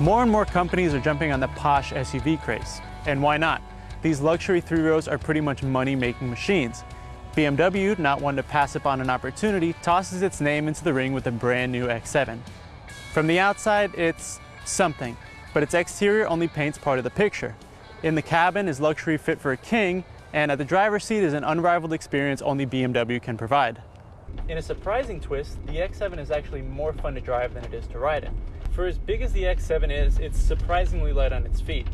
More and more companies are jumping on the posh SUV craze. And why not? These luxury three rows are pretty much money-making machines. BMW, not one to pass up on an opportunity, tosses its name into the ring with a brand new X7. From the outside, it's something, but its exterior only paints part of the picture. In the cabin is luxury fit for a king, and at the driver's seat is an unrivaled experience only BMW can provide. In a surprising twist, the X7 is actually more fun to drive than it is to ride in. For as big as the X7 is, it's surprisingly light on its feet.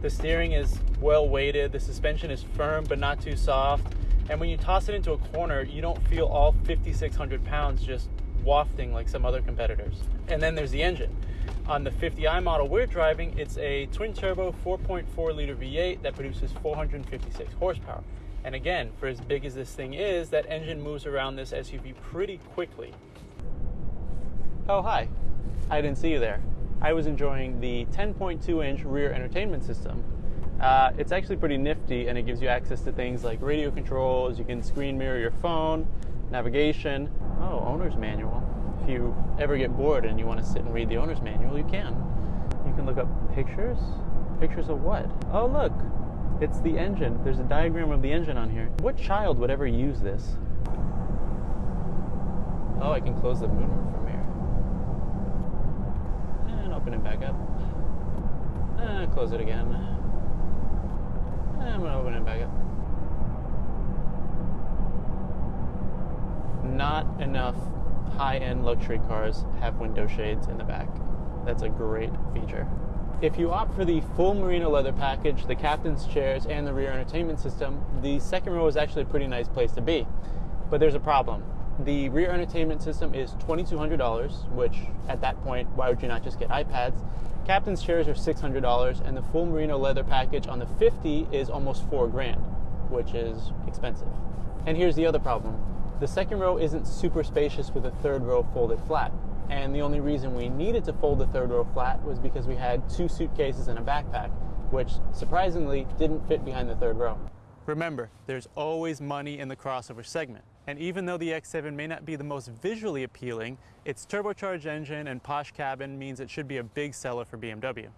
The steering is well weighted, the suspension is firm but not too soft, and when you toss it into a corner, you don't feel all 5,600 pounds just wafting like some other competitors. And then there's the engine. On the 50i model we're driving, it's a twin turbo 4.4 liter V8 that produces 456 horsepower. And again, for as big as this thing is, that engine moves around this SUV pretty quickly. Oh, hi. I didn't see you there. I was enjoying the 10.2 inch rear entertainment system. Uh, it's actually pretty nifty and it gives you access to things like radio controls, you can screen mirror your phone, navigation. Oh, owner's manual. If you ever get bored and you want to sit and read the owner's manual, you can. You can look up pictures. Pictures of what? Oh, look, it's the engine. There's a diagram of the engine on here. What child would ever use this? Oh, I can close the moonroof from here. Open it back up. And close it again. And I'm gonna open it back up. Not enough high-end luxury cars have window shades in the back. That's a great feature. If you opt for the full merino leather package, the captain's chairs, and the rear entertainment system, the second row is actually a pretty nice place to be. But there's a problem. The rear entertainment system is $2,200, which at that point, why would you not just get iPads? Captain's chairs are $600, and the full merino leather package on the 50 is almost four grand, which is expensive. And here's the other problem. The second row isn't super spacious with a third row folded flat. And the only reason we needed to fold the third row flat was because we had two suitcases and a backpack, which surprisingly didn't fit behind the third row. Remember, there's always money in the crossover segment. And even though the X7 may not be the most visually appealing, its turbocharged engine and posh cabin means it should be a big seller for BMW.